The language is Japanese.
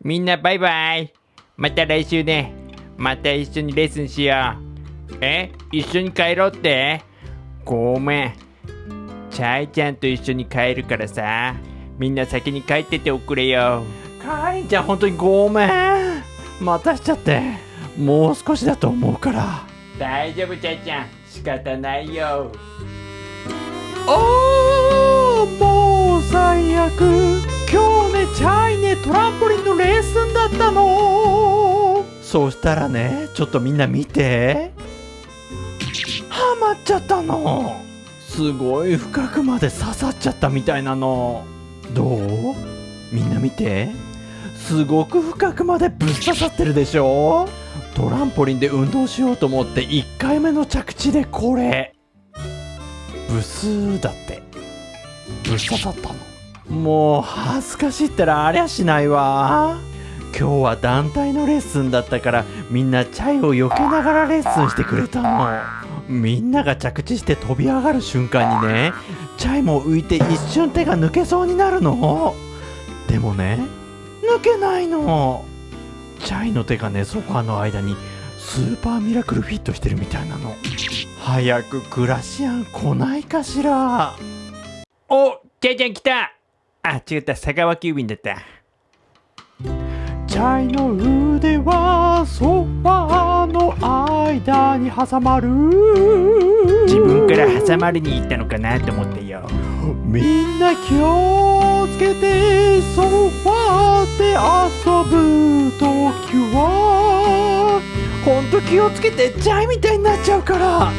みんなバイバイ。また来週ね。また一緒にレッスンしよう。え？一緒に帰ろうって？ごめん。チャイちゃんと一緒に帰るからさ。みんな先に帰ってておくれよ。かりんちゃん本当にごめん。待たしちゃって。もう少しだと思うから。大丈夫チャイちゃん。仕方ないよ。あーもう最悪。今日ねチャイねトラの？そうしたらねちょっとみんな見て。ハマっちゃったの。すごい深くまで刺さっちゃったみたいなの。どう？みんな見て。すごく深くまでぶっ刺さってるでしょ？トランポリンで運動しようと思って1回目の着地でこれ。ブスーだって。ぶっ刺さったの。もう恥ずかしいったらありゃしないわ。今日は団体のレッスンだったからみんなチャイを避けながらレッスンしてくれたの。みんなが着地して飛び上がる瞬間にねチャイも浮いて一瞬手が抜けそうになるの。でもね抜けないの。チャイの手がねソファーの間にスーパーミラクルフィットしてるみたいなの。早くクラシアン来ないかしら。おチャイちゃん来た。あ違った。佐川急便だった。チャイの腕はソファーの間に挟まる。自分から挟まれに行ったのかなと思ってよ。みんな気をつけてソファーで遊ぶときは。ほんと気をつけてチャイみたいになっちゃうから